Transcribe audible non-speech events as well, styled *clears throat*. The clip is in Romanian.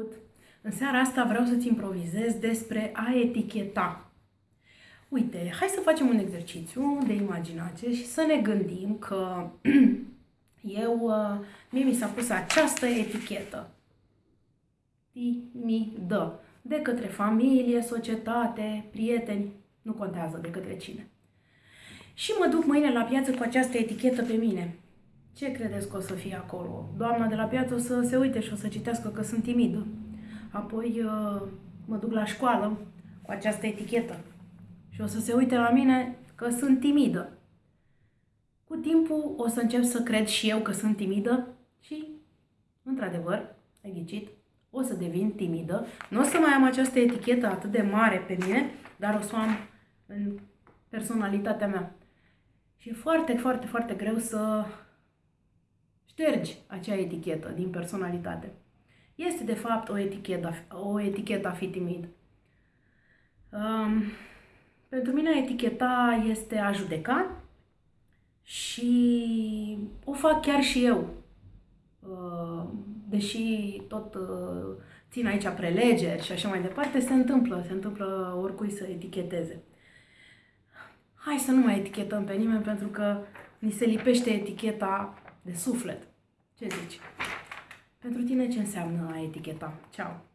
făcut. În seara asta vreau să-ți improvizez despre a eticheta. Uite, hai să facem un exercițiu de imaginație și să ne gândim că *clears throat* eu, uh, mie mi s-a pus această etichetă. Timidă. De către familie, societate, prieteni, nu contează de către cine. Și mă duc mâine la piață cu această etichetă pe mine. Ce credeți că o să fie acolo? Doamna de la piață o să se uite și o să citească că sunt timidă. Apoi uh, mă duc la școală cu această etichetă și o să se uite la mine că sunt timidă. Cu timpul o să încep să cred și eu că sunt timidă și, într-adevăr, ai ghicit, o să devin timidă. Nu o să mai am această etichetă atât de mare pe mine, dar o să o am în personalitatea mea. Și e foarte, foarte, foarte greu să ștergi acea etichetă din personalitate. Este, de fapt, o etichetă, o etichetă a fi timid. Um, pentru mine, eticheta este a judeca și o fac chiar și eu. Uh, deși tot uh, țin aici prelegeri și așa mai departe, se întâmplă, se întâmplă oricui să eticheteze. Hai să nu mai etichetăm pe nimeni pentru că ni se lipește eticheta de suflet. Ce zici? Pentru tine ce înseamnă a eticheta? Ceau!